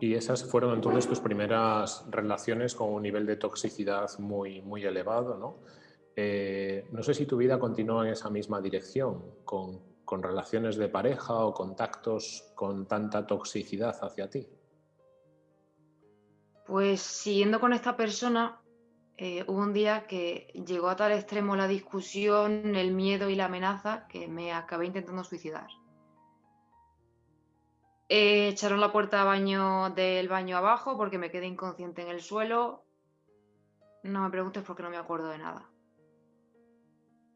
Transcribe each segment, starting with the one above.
Y esas fueron entonces tus primeras relaciones con un nivel de toxicidad muy, muy elevado, ¿no? Eh, no sé si tu vida continúa en esa misma dirección, con, con relaciones de pareja o contactos con tanta toxicidad hacia ti. Pues siguiendo con esta persona, eh, hubo un día que llegó a tal extremo la discusión, el miedo y la amenaza que me acabé intentando suicidar. Eh, echaron la puerta baño del baño abajo porque me quedé inconsciente en el suelo. No me preguntes porque no me acuerdo de nada.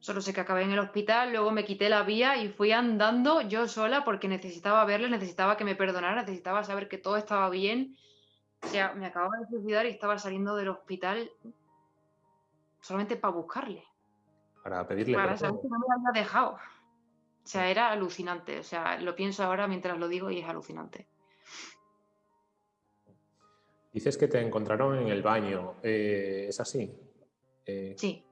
Solo sé que acabé en el hospital, luego me quité la vía y fui andando yo sola porque necesitaba verle, necesitaba que me perdonara, necesitaba saber que todo estaba bien. O sea, me acababa de suicidar y estaba saliendo del hospital solamente para buscarle. Para pedirle Para saber que no me había dejado. O sea, era alucinante. O sea, lo pienso ahora mientras lo digo y es alucinante. Dices que te encontraron en el baño. Eh, ¿Es así? Eh, sí.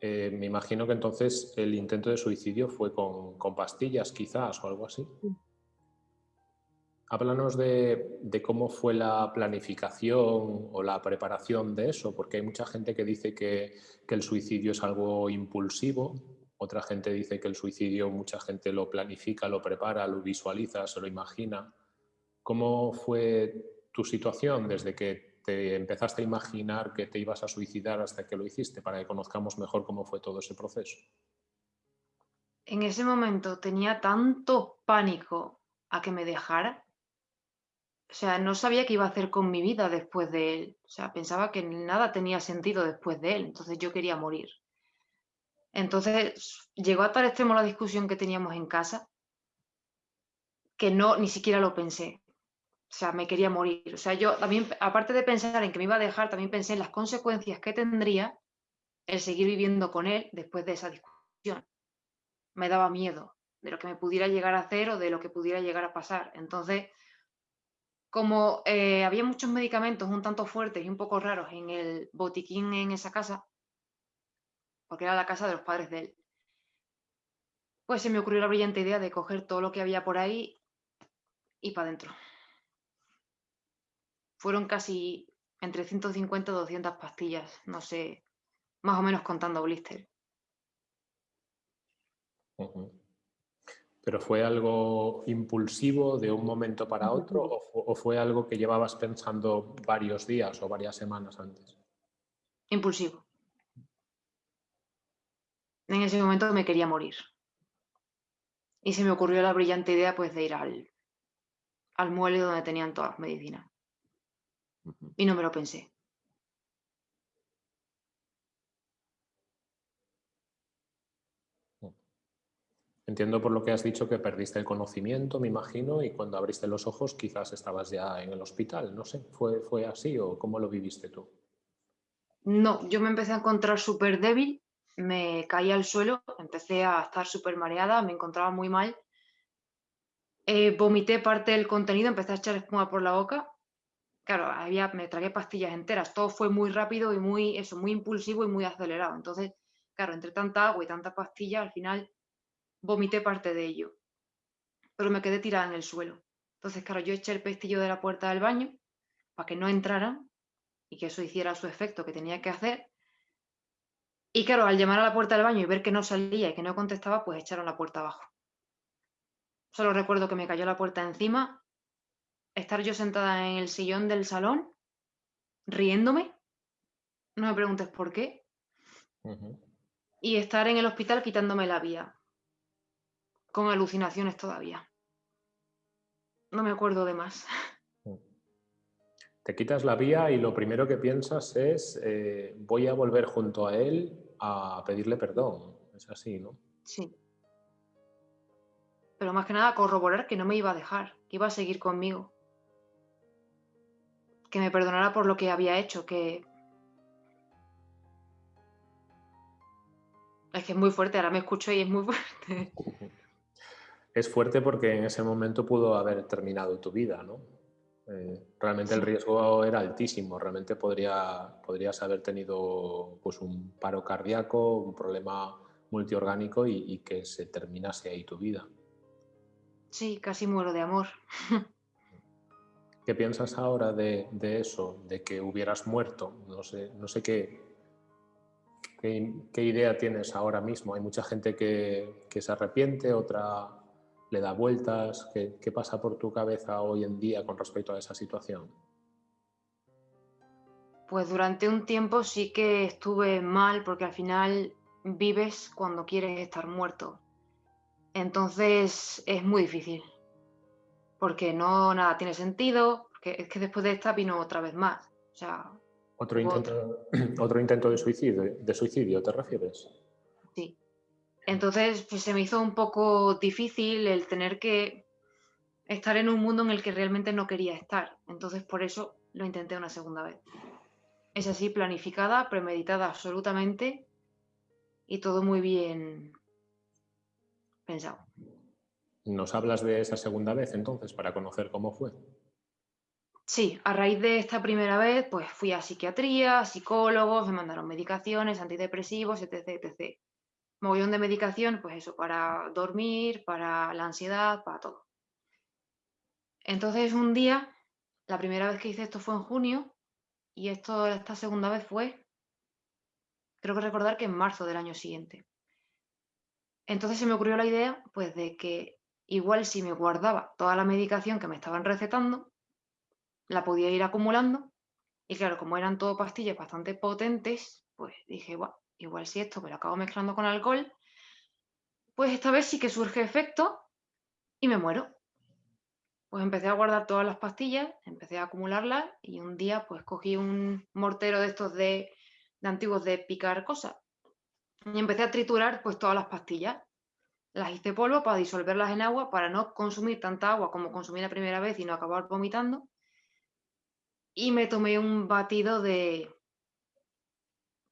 Eh, me imagino que entonces el intento de suicidio fue con, con pastillas, quizás, o algo así. Sí. Háblanos de, cómo fue la planificación o la preparación de eso, porque hay mucha gente que dice que, el suicidio es algo impulsivo, otra gente dice que el suicidio mucha gente lo planifica, lo prepara, lo visualiza, se lo imagina. ¿Cómo fue tu situación desde que te empezaste a imaginar que te ibas a suicidar hasta que lo hiciste, para que conozcamos mejor cómo fue todo ese proceso? En ese momento tenía tanto pánico a que me dejara o sea, no sabía qué iba a hacer con mi vida después de él. O sea, pensaba que nada tenía sentido después de él. Entonces yo quería morir. Entonces llegó a tal extremo la discusión que teníamos en casa que no, ni siquiera lo pensé. O sea, me quería morir. O sea, yo también, aparte de pensar en que me iba a dejar, también pensé en las consecuencias que tendría el seguir viviendo con él después de esa discusión. Me daba miedo de lo que me pudiera llegar a hacer o de lo que pudiera llegar a pasar. Entonces, como eh, había muchos medicamentos un tanto fuertes y un poco raros en el botiquín en esa casa, porque era la casa de los padres de él, pues se me ocurrió la brillante idea de coger todo lo que había por ahí y para adentro. Fueron casi entre 150 y 200 pastillas, no sé, más o menos contando blister. ¿Pero fue algo impulsivo de un momento para otro o, fue algo que llevabas pensando varios días o varias semanas antes? Impulsivo. En ese momento me quería morir. Y se me ocurrió la brillante idea pues, de ir al, al muelle donde tenían todas las medicinas. Y no me lo pensé. Entiendo por lo que has dicho que perdiste el conocimiento, me imagino, y cuando abriste los ojos quizás estabas ya en el hospital. No sé, ¿fue, fue así o cómo lo viviste tú? No, yo me empecé a encontrar súper débil, me caí al suelo, empecé a estar súper mareada, me encontraba muy mal. Eh, vomité parte del contenido, empecé a echar espuma por la boca. Claro, había, me tragué pastillas enteras, todo fue muy rápido y muy, eso, muy impulsivo y muy acelerado. Entonces, claro, entre tanta agua y tanta pastilla, al final vomité parte de ello, pero me quedé tirada en el suelo. Entonces, claro, yo eché el pestillo de la puerta del baño para que no entraran y que eso hiciera su efecto que tenía que hacer. Y claro, al llamar a la puerta del baño y ver que no salía y que no contestaba, pues echaron la puerta abajo. Solo recuerdo que me cayó la puerta encima, estar yo sentada en el sillón del salón, riéndome, no me preguntes por qué, y estar en el hospital quitándome la vía con alucinaciones todavía. No me acuerdo de más. Te quitas la vía y lo primero que piensas es eh, voy a volver junto a él a pedirle perdón. Es así, ¿no? Sí. Pero más que nada corroborar que no me iba a dejar, que iba a seguir conmigo. Que me perdonara por lo que había hecho, que... Es que es muy fuerte, ahora me escucho y es muy fuerte. es fuerte porque en ese momento pudo haber terminado tu vida, ¿no? Eh, realmente el riesgo era altísimo, realmente podría, podrías haber tenido pues, un paro cardíaco, un problema multiorgánico y, que se terminase ahí tu vida. Sí, casi muero de amor. ¿Qué piensas ahora de, eso, de que hubieras muerto? No sé, no sé qué, qué, idea tienes ahora mismo. Hay mucha gente que, se arrepiente, otra le da vueltas. ¿Qué, ¿Qué pasa por tu cabeza hoy en día con respecto a esa situación? Pues durante un tiempo sí que estuve mal porque al final vives cuando quieres estar muerto. Entonces es muy difícil. Porque no nada tiene sentido, porque es que después de esta vino otra vez más. O sea, otro intento, otro intento de suicidio, de suicidio, ¿te refieres? Sí. Entonces pues, se me hizo un poco difícil el tener que estar en un mundo en el que realmente no quería estar. Entonces por eso lo intenté una segunda vez. Es así, planificada, premeditada absolutamente y todo muy bien pensado. ¿Nos hablas de esa segunda vez entonces para conocer cómo fue? Sí, a raíz de esta primera vez, pues fui a psiquiatría, psicólogos, me mandaron medicaciones, antidepresivos, etc, etc. Mogollón de medicación, pues eso, para dormir, para la ansiedad, para todo. Entonces un día, la primera vez que hice esto fue en junio, y esto, esta segunda vez fue, creo que recordar que en marzo del año siguiente. Entonces se me ocurrió la idea, pues, de que igual si me guardaba toda la medicación que me estaban recetando, la podía ir acumulando. Y claro, como eran todo pastillas bastante potentes, pues dije, igual si esto me lo acabo mezclando con alcohol, pues esta vez sí que surge efecto y me muero. Pues empecé a guardar todas las pastillas, empecé a acumularlas y un día pues cogí un mortero de estos de, antiguos de picar cosas y empecé a triturar pues todas las pastillas. Las hice polvo para disolverlas en agua, para no consumir tanta agua como consumí la primera vez y no acabar vomitando. Y me tomé un batido de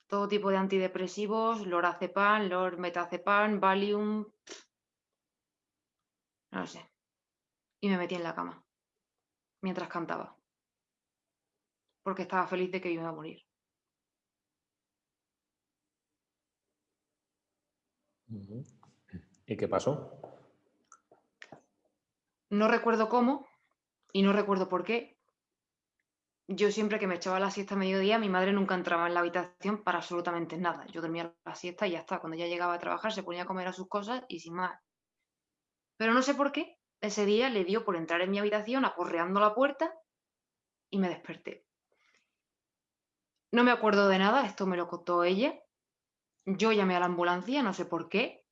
todo tipo de antidepresivos, lorazepam, lormetazepam, Valium, no sé y me metí en la cama mientras cantaba, porque estaba feliz de que iba a morir. ¿Y qué pasó? No recuerdo cómo y no recuerdo por qué. Yo siempre que me echaba la siesta a mediodía, mi madre nunca entraba en la habitación para absolutamente nada. Yo dormía la siesta y ya está. Cuando ya llegaba a trabajar se ponía a comer a sus cosas y sin más. Pero no sé por qué, ese día le dio por entrar en mi habitación aporreando la puerta y me desperté. No me acuerdo de nada, esto me lo contó ella. Yo llamé a la ambulancia, no sé por qué,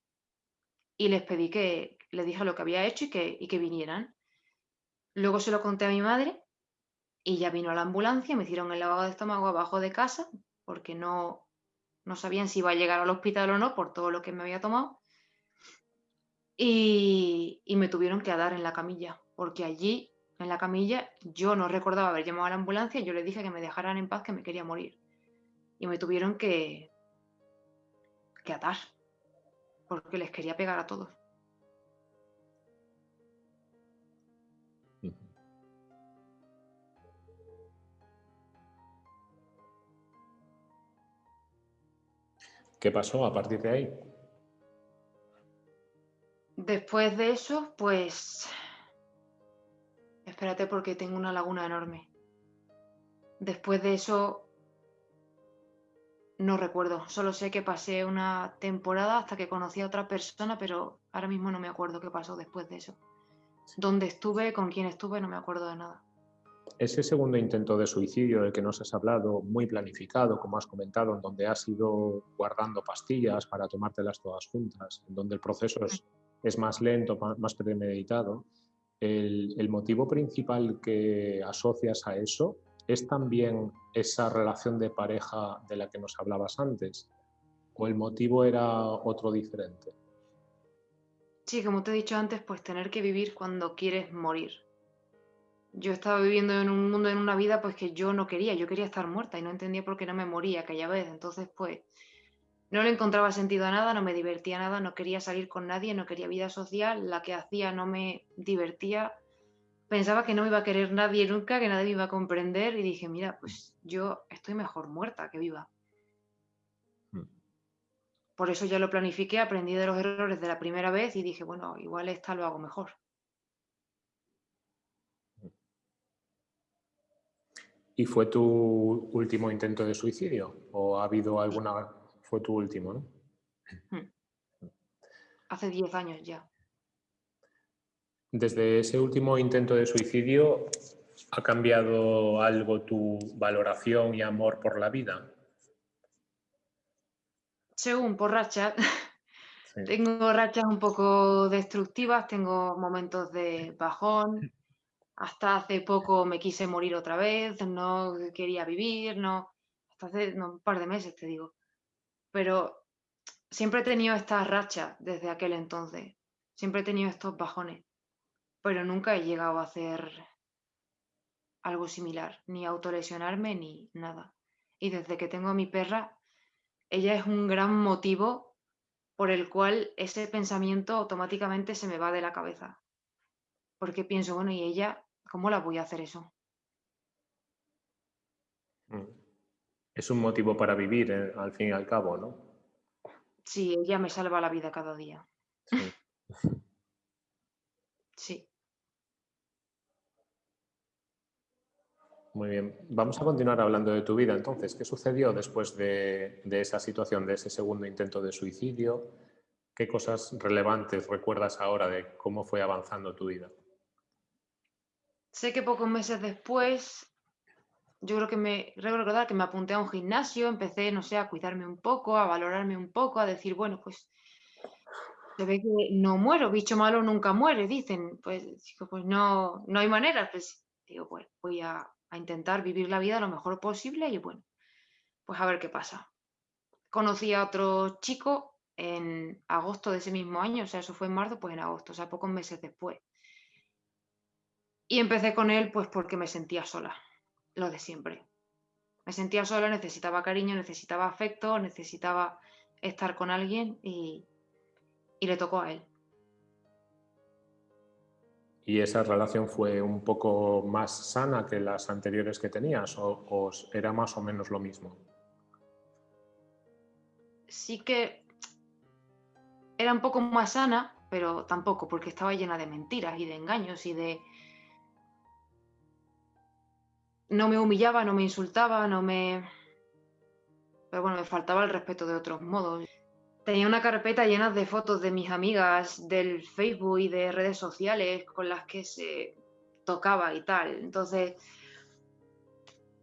y les pedí que les dije lo que había hecho y que, y que vinieran. Luego se lo conté a mi madre y ya vino a la ambulancia, me hicieron el lavado de estómago abajo de casa porque no, no sabían si iba a llegar al hospital o no por todo lo que me había tomado. Y, me tuvieron que dar en la camilla, porque allí, en la camilla, yo no recordaba haber llamado a la ambulancia, yo le dije que me dejaran en paz, que me quería morir. Y me tuvieron que, que atar, porque les quería pegar a todos. ¿Qué pasó a partir de ahí? Después de eso, pues... Espérate porque tengo una laguna enorme. Después de eso... No recuerdo, solo sé que pasé una temporada hasta que conocí a otra persona, pero ahora mismo no me acuerdo qué pasó después de eso. Dónde estuve, con quién estuve, no me acuerdo de nada. Ese segundo intento de suicidio del que nos has hablado, muy planificado, como has comentado, en donde has ido guardando pastillas para tomártelas todas juntas, en donde el proceso es más lento, más premeditado. El, motivo principal que asocias a eso es también esa relación de pareja de la que nos hablabas antes, o el motivo era otro diferente. Sí, como te he dicho antes, pues tener que vivir cuando quieres morir. Yo estaba viviendo en un mundo, en una vida, pues que yo no quería, yo quería estar muerta y no entendía por qué no me moría aquella vez. Entonces, pues no le encontraba sentido a nada, no me divertía nada, no quería salir con nadie, no quería vida social, la que hacía no me divertía. Pensaba que no me iba a querer nadie nunca, que nadie me iba a comprender y dije, mira, pues yo estoy mejor muerta que viva. Hmm. Por eso ya lo planifiqué, aprendí de los errores de la primera vez y dije, bueno, igual esta lo hago mejor. ¿Y fue tu último intento de suicidio? ¿O ha habido alguna... Fue tu último, ¿no? Hmm. Hace 10 años ya. Desde ese último intento de suicidio, ¿ha cambiado algo tu valoración y amor por la vida? Según por rachas. Tengo rachas un poco destructivas, tengo momentos de bajón. Hasta hace poco me quise morir otra vez, no quería vivir, no. Hasta hace un par de meses, te digo. Pero siempre he tenido estas rachas desde aquel entonces. Siempre he tenido estos bajones. Pero nunca he llegado a hacer algo similar, ni autolesionarme ni nada. Y desde que tengo a mi perra, ella es un gran motivo por el cual ese pensamiento automáticamente se me va de la cabeza. Porque pienso, bueno, ¿y ella cómo la voy a hacer eso? Mm. Es un motivo para vivir, eh, al fin y al cabo, ¿no? Sí, ella me salva la vida cada día. Sí. sí. Muy bien. Vamos a continuar hablando de tu vida. Entonces, ¿qué sucedió después de, esa situación, de ese segundo intento de suicidio? ¿Qué cosas relevantes recuerdas ahora de cómo fue avanzando tu vida? Sé que pocos meses después, yo creo que me recordar que me apunté a un gimnasio, empecé, no sé, a cuidarme un poco, a valorarme un poco, a decir, bueno, pues se ve que no muero, bicho malo nunca muere, dicen. Pues, pues no, no hay manera. Pues digo, pues voy a a intentar vivir la vida lo mejor posible y bueno, pues a ver qué pasa. Conocí a otro chico en agosto de ese mismo año, o sea, eso fue en marzo, pues en agosto, o sea, pocos meses después. Y empecé con él pues porque me sentía sola, lo de siempre. Me sentía sola, necesitaba cariño, necesitaba afecto, necesitaba estar con alguien y, y le tocó a él. ¿Y esa relación fue un poco más sana que las anteriores que tenías o, era más o menos lo mismo? Sí que era un poco más sana, pero tampoco, porque estaba llena de mentiras y de engaños y de... No me humillaba, no me insultaba, no me... Pero bueno, me faltaba el respeto de otros modos. Tenía una carpeta llena de fotos de mis amigas del Facebook y de redes sociales con las que se tocaba y tal. Entonces,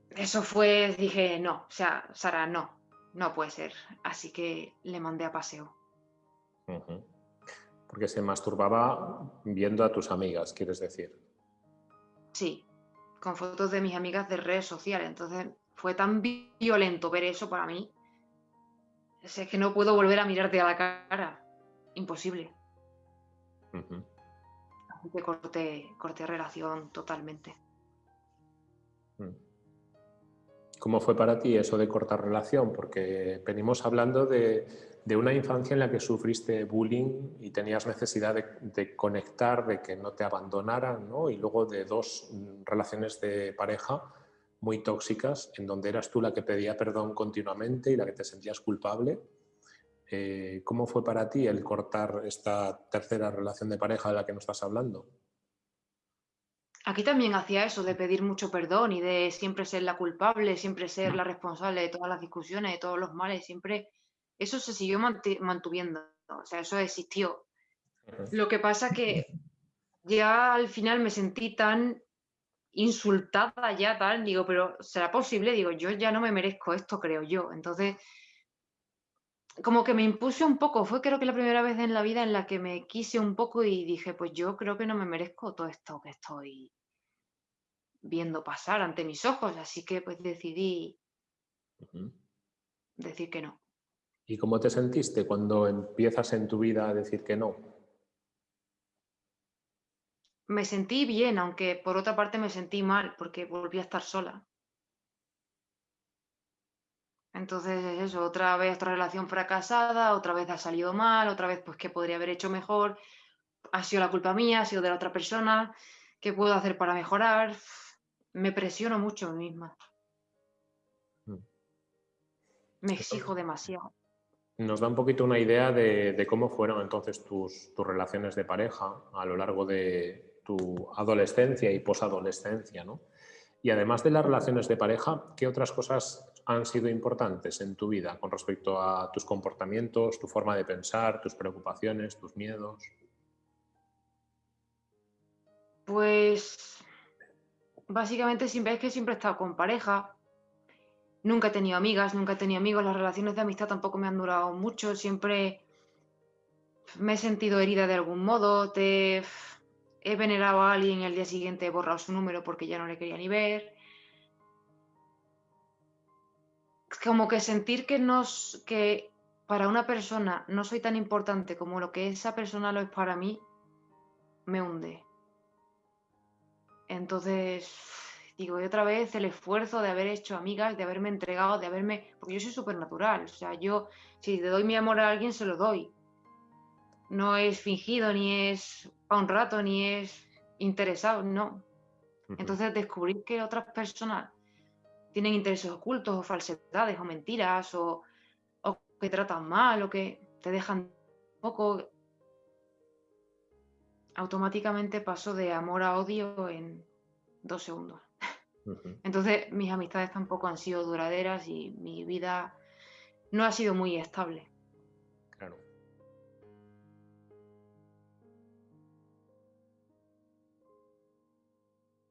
eso fue, dije, no, o sea, Sara, no, no puede ser. Así que le mandé a paseo. Porque se masturbaba viendo a tus amigas, quieres decir. Sí, con fotos de mis amigas de redes sociales. Entonces, fue tan violento ver eso para mí es que no puedo volver a mirarte a la cara. Imposible. Así que corté, corté relación totalmente. Mm. ¿Cómo fue para ti eso de cortar relación? Porque venimos hablando de, una infancia en la que sufriste bullying y tenías necesidad de, de, conectar, de que no te abandonaran, ¿no? Y luego de dos relaciones de pareja muy tóxicas, en donde eras tú la que pedía perdón continuamente y la que te sentías culpable. Eh, ¿Cómo fue para ti el cortar esta tercera relación de pareja de la que nos estás hablando? Aquí también hacía eso, de pedir mucho perdón y de siempre ser la culpable, siempre ser la responsable de todas las discusiones, de todos los males, siempre eso se siguió mantuviendo, o sea, eso existió. Lo que pasa que ya al final me sentí tan insultada ya tal, digo, pero ¿será posible? Digo, yo ya no me merezco esto, creo yo. Entonces, como que me impuse un poco, fue creo que la primera vez en la vida en la que me quise un poco y dije, pues yo creo que no me merezco todo esto que estoy viendo pasar ante mis ojos, así que pues decidí decir que no. ¿Y cómo te sentiste cuando empiezas en tu vida a decir que no? me sentí bien, aunque por otra parte me sentí mal porque volví a estar sola. Entonces eso, otra vez otra relación fracasada, otra vez ha salido mal, otra vez pues qué podría haber hecho mejor, ha sido la culpa mía, ha sido de la otra persona, qué puedo hacer para mejorar. Me presiono mucho a mí misma. Mm. Me exijo demasiado. Nos da un poquito una idea de, cómo fueron entonces tus, tus relaciones de pareja a lo largo de, tu adolescencia y posadolescencia, ¿no? Y además de las relaciones de pareja, ¿qué otras cosas han sido importantes en tu vida con respecto a tus comportamientos, tu forma de pensar, tus preocupaciones, tus miedos? Pues básicamente siempre es que siempre he estado con pareja. Nunca he tenido amigas, nunca he tenido amigos. Las relaciones de amistad tampoco me han durado mucho. Siempre me he sentido herida de algún modo. Te he venerado a alguien y al día siguiente he borrado su número porque ya no le quería ni ver. Como que sentir que, nos, que para una persona no soy tan importante como lo que esa persona lo es para mí, me hunde. Entonces, digo, y otra vez el esfuerzo de haber hecho amigas, de haberme entregado, de haberme... Porque yo soy súper natural, o sea, yo si le doy mi amor a alguien, se lo doy. No es fingido, ni es para un rato, ni es interesado, no. Entonces descubrir que otras personas tienen intereses ocultos o falsedades o mentiras o, o que tratan mal o que te dejan poco, automáticamente paso de amor a odio en dos segundos. Entonces mis amistades tampoco han sido duraderas y mi vida no ha sido muy estable.